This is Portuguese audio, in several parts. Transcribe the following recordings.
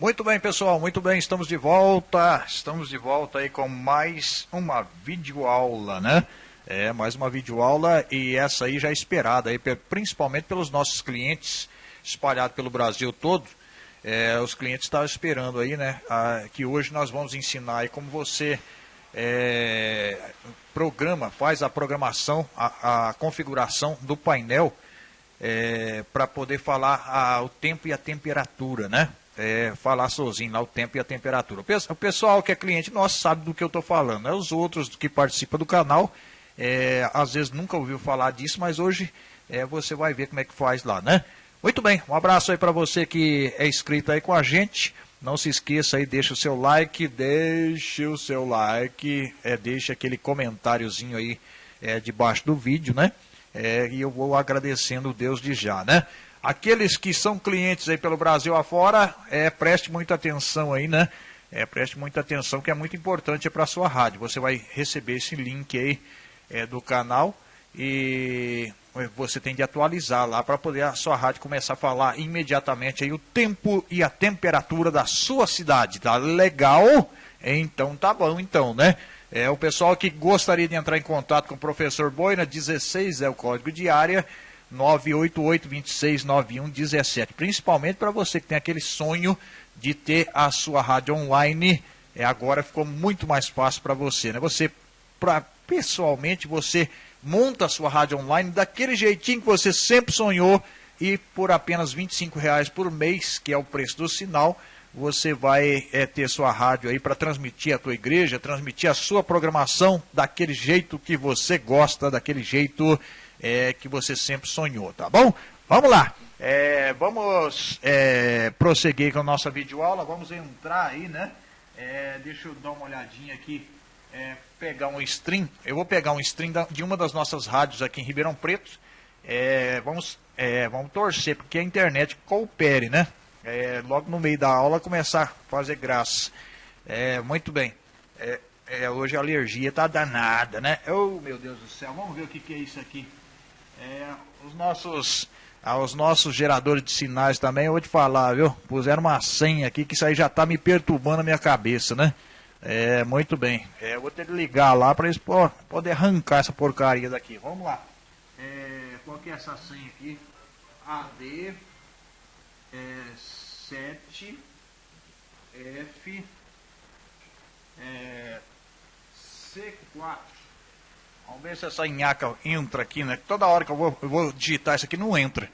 Muito bem, pessoal, muito bem, estamos de volta. Estamos de volta aí com mais uma videoaula, né? É, mais uma videoaula e essa aí já é esperada aí, principalmente pelos nossos clientes espalhados pelo Brasil todo. É, os clientes estavam esperando aí, né? A, que hoje nós vamos ensinar aí como você é, programa, faz a programação, a, a configuração do painel é, para poder falar a, o tempo e a temperatura, né? É, falar sozinho lá o tempo e a temperatura. O pessoal que é cliente nosso sabe do que eu estou falando. Né? Os outros que participam do canal, é, às vezes nunca ouviu falar disso, mas hoje é, você vai ver como é que faz lá, né? Muito bem, um abraço aí para você que é inscrito aí com a gente. Não se esqueça aí, deixa o seu like, deixe o seu like, é, deixa aquele comentáriozinho aí é, debaixo do vídeo, né? É, e eu vou agradecendo Deus de já, né? Aqueles que são clientes aí pelo Brasil afora, é, preste muita atenção aí, né? É, preste muita atenção que é muito importante para a sua rádio. Você vai receber esse link aí é, do canal e você tem de atualizar lá para poder a sua rádio começar a falar imediatamente aí o tempo e a temperatura da sua cidade. Tá legal? Então tá bom então, né? É, o pessoal que gostaria de entrar em contato com o professor Boina, 16 é o código de área. 988-269117. Principalmente para você que tem aquele sonho de ter a sua rádio online. É, agora ficou muito mais fácil para você. Né? Você, pra, pessoalmente, você monta a sua rádio online daquele jeitinho que você sempre sonhou e por apenas R$ reais por mês, que é o preço do sinal, você vai é, ter sua rádio aí para transmitir a tua igreja, transmitir a sua programação daquele jeito que você gosta, daquele jeito é, que você sempre sonhou, tá bom? Vamos lá. É, vamos é, prosseguir com a nossa videoaula. Vamos entrar aí, né? É, deixa eu dar uma olhadinha aqui. É, pegar um stream. Eu vou pegar um stream de uma das nossas rádios aqui em Ribeirão Preto. É, vamos, vamos torcer, porque a internet coopere, né? logo no meio da aula começar a fazer graça. muito bem. hoje a alergia tá danada, né? Oh, meu Deus do céu. Vamos ver o que, que é isso aqui. É, os nossos aos nossos geradores de sinais também, eu vou te falar, viu? Puseram uma senha aqui que isso aí já tá me perturbando a minha cabeça, né? É, muito bem. É, eu vou ter que ligar lá para eles poder arrancar essa porcaria daqui. Vamos lá. É, qual que é essa senha aqui? AD é, 7 F é, C4 Vamos ver se essa nhaca entra aqui, né? Toda hora que eu vou, eu vou digitar isso aqui não entra.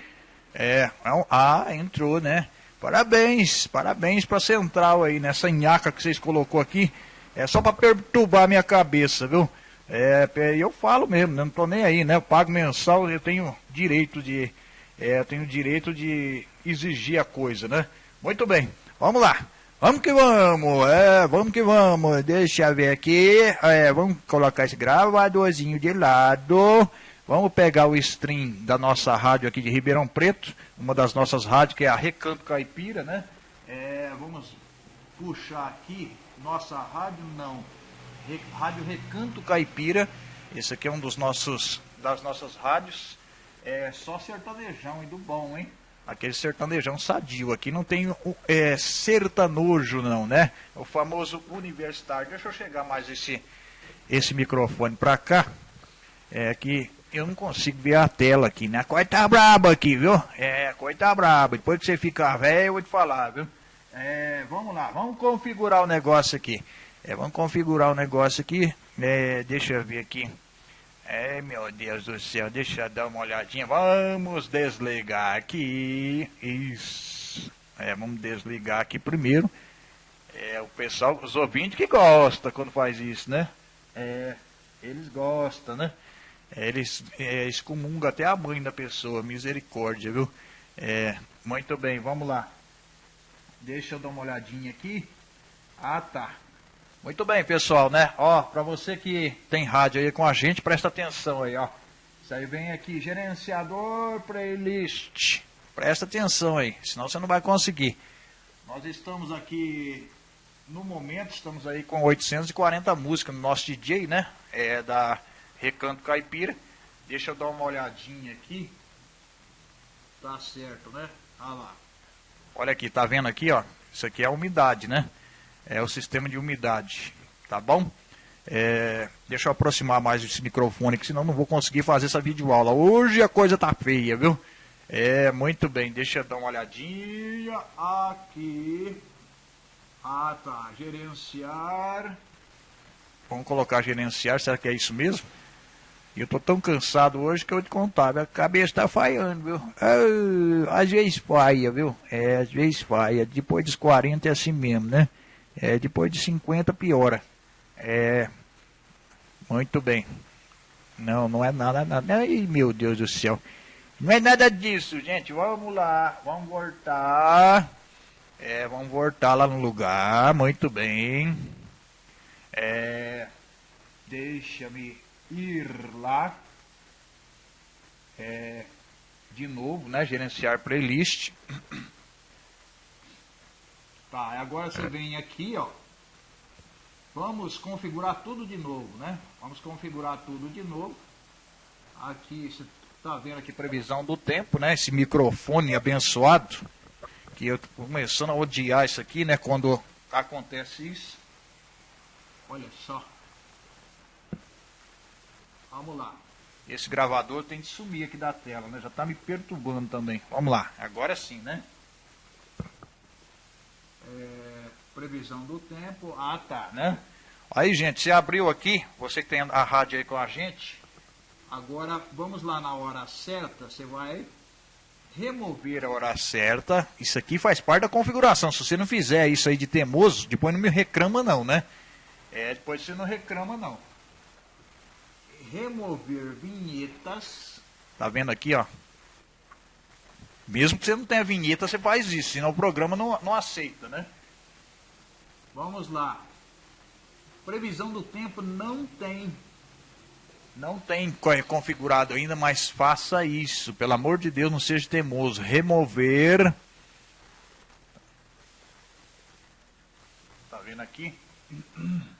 É, ah, entrou, né? Parabéns, parabéns para central aí, nessa nhaca que vocês colocou aqui. É só para perturbar a minha cabeça, viu? É, eu falo mesmo, né? não tô nem aí, né? Eu pago mensal, eu tenho direito de, é, tenho direito de exigir a coisa, né? Muito bem, vamos lá. Vamos que vamos, é, vamos que vamos. Deixa eu ver aqui. É, vamos colocar esse gravadorzinho de lado. Vamos pegar o stream da nossa rádio aqui de Ribeirão Preto, uma das nossas rádios, que é a Recanto Caipira, né? É, vamos puxar aqui nossa rádio, não. Rádio Recanto Caipira. Esse aqui é um dos nossos, das nossas rádios. É só sertanejão e do bom, hein? Aquele sertanejão sadio. Aqui não tem é, sertanojo não, né? O famoso universitário. Deixa eu chegar mais esse, esse microfone para cá. É que eu não consigo ver a tela aqui, né? A coisa tá braba aqui, viu? É, a coisa tá braba. Depois que você ficar velho, eu vou te falar, viu? É, vamos lá, vamos configurar o negócio aqui. É, vamos configurar o negócio aqui. É, deixa eu ver aqui. É, meu Deus do céu, deixa eu dar uma olhadinha. Vamos desligar aqui. Isso. É, vamos desligar aqui primeiro. É, o pessoal, os ouvintes que gostam quando faz isso, né? É, eles gostam, né? É, eles é, excomungam até a mãe da pessoa, misericórdia, viu? É, muito bem, vamos lá. Deixa eu dar uma olhadinha aqui. Ah, tá. Muito bem, pessoal, né? Ó, para você que tem rádio aí com a gente, presta atenção aí, ó. Isso aí vem aqui, gerenciador playlist. Presta atenção aí, senão você não vai conseguir. Nós estamos aqui, no momento, estamos aí com 840 músicas no nosso DJ, né? É da Recanto Caipira. Deixa eu dar uma olhadinha aqui. Tá certo, né? Olha lá. Olha aqui, tá vendo aqui, ó? Isso aqui é a umidade, né? É o sistema de umidade, tá bom? É, deixa eu aproximar mais esse microfone, que senão não vou conseguir fazer essa videoaula. Hoje a coisa tá feia, viu? É, muito bem, deixa eu dar uma olhadinha aqui. Ah, tá, gerenciar. Vamos colocar gerenciar, será que é isso mesmo? Eu tô tão cansado hoje que eu te contar, minha cabeça tá falhando, viu? Às vezes falha, viu? É, às vezes falha. Depois dos 40 é assim mesmo, né? É, depois de 50 piora. É. Muito bem. Não, não é nada, nada. Ai, meu Deus do céu. Não é nada disso, gente. Vamos lá. Vamos voltar. É, vamos voltar lá no lugar. Muito bem. É. Deixa-me ir lá. É, de novo, né? Gerenciar playlist. Tá, agora você vem aqui, ó. Vamos configurar tudo de novo, né? Vamos configurar tudo de novo. Aqui, você tá vendo aqui previsão do tempo, né? Esse microfone abençoado. Que eu tô começando a odiar isso aqui, né? Quando acontece isso. Olha só. Vamos lá. Esse gravador tem que sumir aqui da tela, né? Já está me perturbando também. Vamos lá. Agora sim, né? É, previsão do tempo. Ah, tá, né? Aí, gente, você abriu aqui, você que tem a rádio aí com a gente. Agora, vamos lá na hora certa, você vai remover a hora certa. Isso aqui faz parte da configuração. Se você não fizer isso aí de teimoso, depois não me reclama não, né? É, depois você não reclama não. Remover vinhetas. Tá vendo aqui, ó? Mesmo que você não tenha vinheta, você faz isso, senão o programa não, não aceita, né? Vamos lá. Previsão do tempo não tem. Não tem configurado ainda, mas faça isso. Pelo amor de Deus, não seja teimoso. Remover. Tá vendo aqui?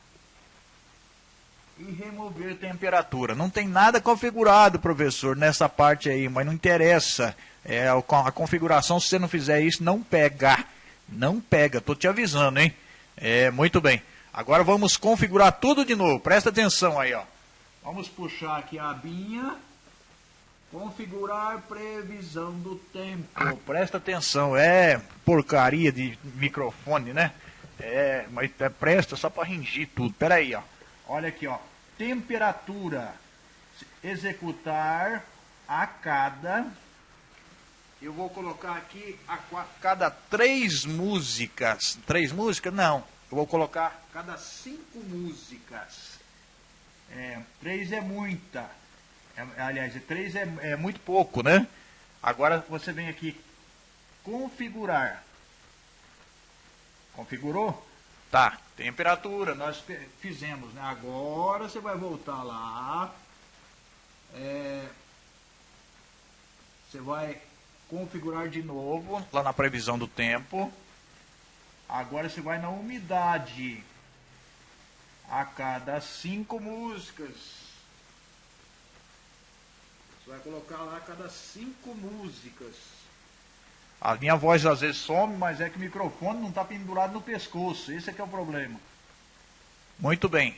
E remover temperatura. Não tem nada configurado, professor, nessa parte aí, mas não interessa. É, a configuração, se você não fizer isso, não pega. Não pega, tô te avisando, hein? É, muito bem. Agora vamos configurar tudo de novo. Presta atenção aí, ó. Vamos puxar aqui a abinha. Configurar previsão do tempo. Presta atenção, é porcaria de microfone, né? É, mas é, presta só para ringir tudo. Pera aí, ó. Olha aqui, ó. Temperatura. Executar a cada eu vou colocar aqui a cada três músicas. Três músicas? Não. Eu vou colocar cada cinco músicas. É, três é muita. É, aliás, três é, é muito pouco, né? Agora você vem aqui configurar. Configurou? Tá. Temperatura, nós fizemos, né? Agora você vai voltar lá. É, você vai configurar de novo, lá na previsão do tempo. Agora você vai na umidade. A cada cinco músicas. Você vai colocar lá a cada cinco músicas. A minha voz às vezes some, mas é que o microfone não está pendurado no pescoço. Esse é que é o problema. Muito bem.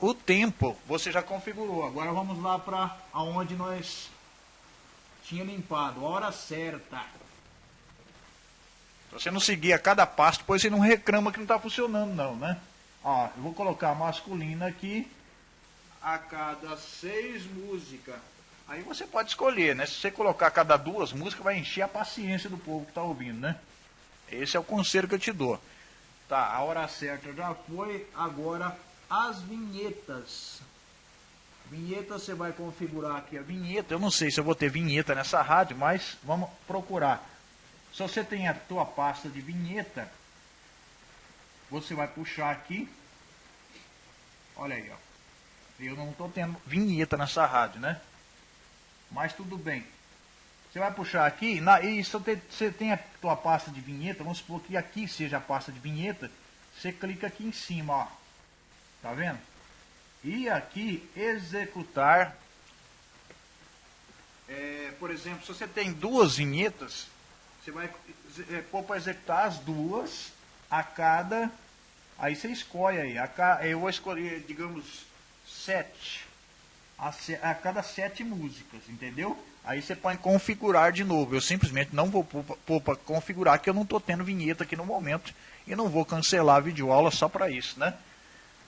O tempo você já configurou. Agora vamos lá para aonde nós tinha limpado, hora certa. Se você não seguir a cada passo, depois você não reclama que não está funcionando não, né? Ó, eu vou colocar masculina aqui a cada seis músicas. Aí você pode escolher, né? Se você colocar cada duas músicas, vai encher a paciência do povo que está ouvindo, né? Esse é o conselho que eu te dou. Tá, a hora certa já foi. Agora as vinhetas. Vinheta você vai configurar aqui a vinheta. Eu não sei se eu vou ter vinheta nessa rádio, mas vamos procurar. Se você tem a tua pasta de vinheta, você vai puxar aqui. Olha aí, ó. Eu não estou tendo vinheta nessa rádio, né? Mas tudo bem. Você vai puxar aqui, na, e se você tem a tua pasta de vinheta, vamos supor que aqui seja a pasta de vinheta, você clica aqui em cima, ó. Tá vendo? E aqui, executar. É, por exemplo, se você tem duas vinhetas, você vai é, pôr para executar as duas a cada. Aí você escolhe aí. A, eu vou escolher, digamos, sete. A, a cada sete músicas, entendeu? Aí você pode configurar de novo. Eu simplesmente não vou pôr para configurar, que eu não estou tendo vinheta aqui no momento. E não vou cancelar a videoaula só para isso, né?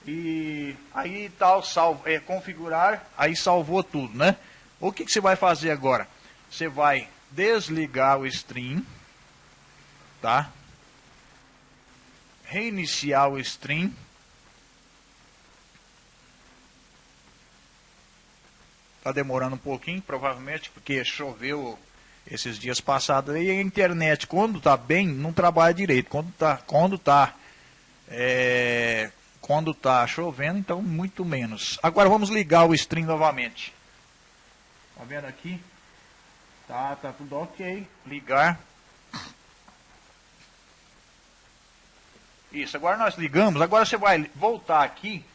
E aí tal, salvo, é, configurar, aí salvou tudo, né? O que, que você vai fazer agora? Você vai desligar o stream, tá? Reiniciar o stream. Tá demorando um pouquinho, provavelmente, porque choveu esses dias passados. E a internet, quando tá bem, não trabalha direito. Quando tá, quando tá, é, quando tá chovendo, então muito menos. Agora vamos ligar o stream novamente. Tá vendo aqui? Tá, tá tudo ok. Ligar. Isso, agora nós ligamos. Agora você vai voltar aqui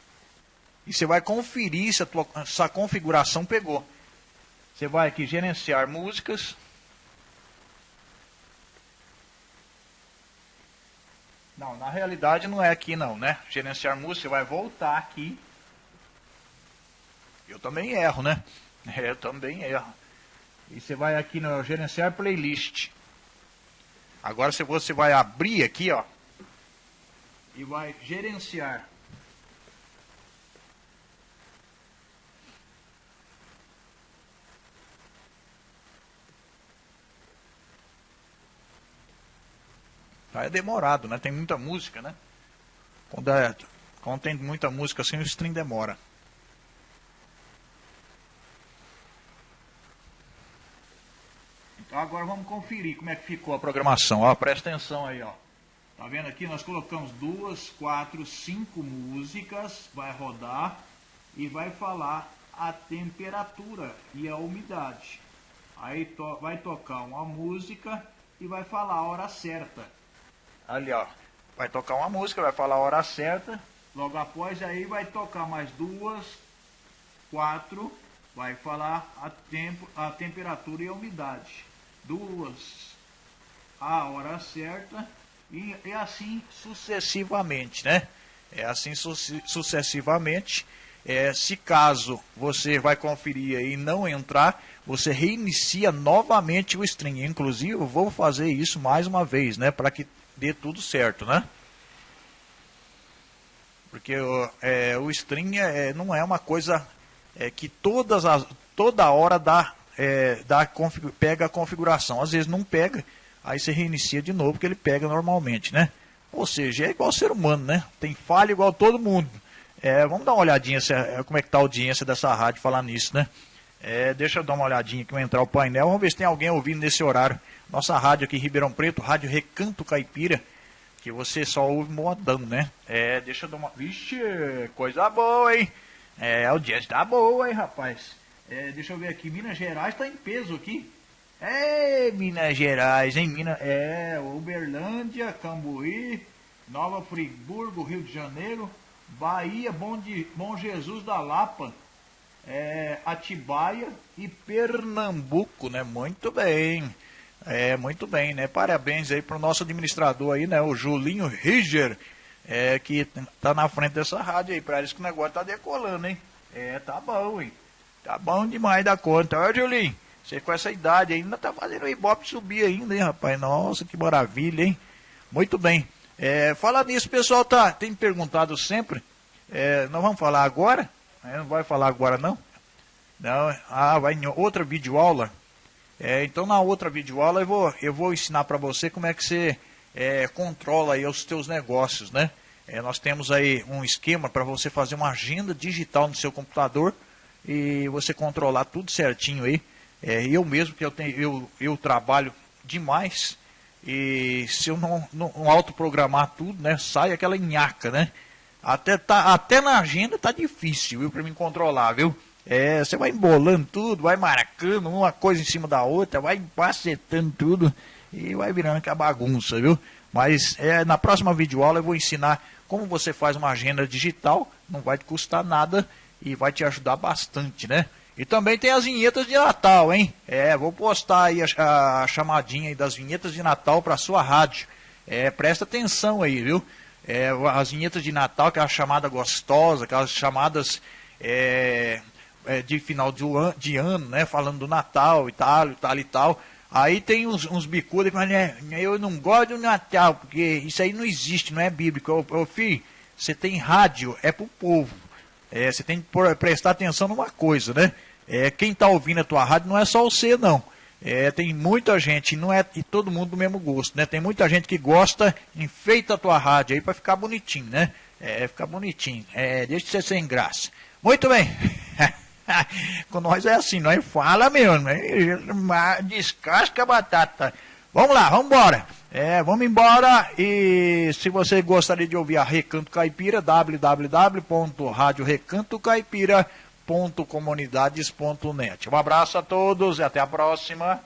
e você vai conferir se a, tua, se a configuração pegou. Você vai aqui gerenciar músicas. Não, na realidade não é aqui não, né? Gerenciar música, você vai voltar aqui. Eu também erro, né? Eu também erro. E você vai aqui no gerenciar playlist. Agora você vai abrir aqui, ó, e vai gerenciar é demorado, né? Tem muita música, né? Quando, é, quando tem muita música assim, o stream demora. Então agora vamos conferir como é que ficou a programação. Ó, presta atenção aí, ó. Tá vendo aqui? Nós colocamos duas, quatro, cinco músicas. Vai rodar e vai falar a temperatura e a umidade. Aí to vai tocar uma música e vai falar a hora certa. Ali, ó. Vai tocar uma música, vai falar a hora certa. Logo após aí vai tocar mais duas, quatro, vai falar a, tempo, a temperatura e a umidade duas a hora certa e, e assim sucessivamente, né? É assim su sucessivamente. É, se caso você vai conferir e não entrar, você reinicia novamente o stream. Inclusive, eu vou fazer isso mais uma vez, né? Para que dê tudo certo, né? Porque é, o stream é, não é uma coisa é, que todas as, toda hora dá é, dá, pega a configuração. Às vezes não pega, aí você reinicia de novo, que ele pega normalmente, né? Ou seja, é igual ser humano, né? Tem falha igual todo mundo. É, vamos dar uma olhadinha se, é, como é que está a audiência dessa rádio falar nisso, né? É, deixa eu dar uma olhadinha aqui, entrar o painel. Vamos ver se tem alguém ouvindo nesse horário. Nossa rádio aqui em Ribeirão Preto, Rádio Recanto Caipira, que você só ouve modão, né? É, deixa eu dar uma... Vixe, coisa boa, hein? É, a audiência tá boa, hein, rapaz? É, deixa eu ver aqui, Minas Gerais está em peso aqui. É, Minas Gerais, hein? Minas, é, Uberlândia, Cambuí, Nova Friburgo, Rio de Janeiro, Bahia, Bom, de, Bom Jesus da Lapa, é, Atibaia e Pernambuco, né? Muito bem. É, muito bem, né? Parabéns aí para o nosso administrador aí, né? O Julinho Riger, é, que tá na frente dessa rádio aí. Para eles que o negócio tá decolando, hein? É, tá bom, hein? Tá bom demais da conta. Olha, Julinho, você com essa idade ainda tá fazendo o Ibope subir ainda, hein, rapaz? Nossa, que maravilha, hein? Muito bem. É, falar nisso, pessoal tá, tem perguntado sempre. É, nós vamos falar agora? Não vai falar agora, não? Não, ah, vai em outra videoaula. É, então, na outra videoaula, eu vou, eu vou ensinar para você como é que você é, controla aí os seus negócios, né? É, nós temos aí um esquema para você fazer uma agenda digital no seu computador e você controlar tudo certinho aí. É, eu mesmo, que eu, tenho, eu, eu trabalho demais, e se eu não, não autoprogramar tudo, né, sai aquela nhaca, né? Até, tá, até na agenda tá difícil, viu, para mim controlar, viu? É, você vai embolando tudo, vai marcando uma coisa em cima da outra, vai empacetando tudo e vai virando aquela bagunça, viu? Mas é, na próxima videoaula eu vou ensinar como você faz uma agenda digital, não vai te custar nada e vai te ajudar bastante, né? E também tem as vinhetas de Natal, hein? É, vou postar aí a, a chamadinha aí das vinhetas de Natal para sua rádio. É, presta atenção aí, viu? É, as vinhetas de Natal, aquela chamada gostosa, aquelas chamadas é, é, de final de, de, ano, né? Falando do Natal e tal, e tal e tal. Aí tem uns, uns bicudos que falam, né, eu não gosto do Natal, porque isso aí não existe, não é bíblico. Ô, ô filho, você tem rádio, é pro povo. É, você tem que prestar atenção numa coisa, né? É, quem está ouvindo a tua rádio não é só você, não. É, tem muita gente, não é e todo mundo do mesmo gosto, né? Tem muita gente que gosta, enfeita a tua rádio aí para ficar bonitinho, né? É, ficar bonitinho. É, deixa de ser sem graça. Muito bem. Com nós é assim, nós fala mesmo, né? descasca a batata. Vamos lá, vamos embora. É, vamos embora e se você gostaria de ouvir a Recanto Caipira, www.radiorecantocaipira.comunidades.net. Um abraço a todos e até a próxima.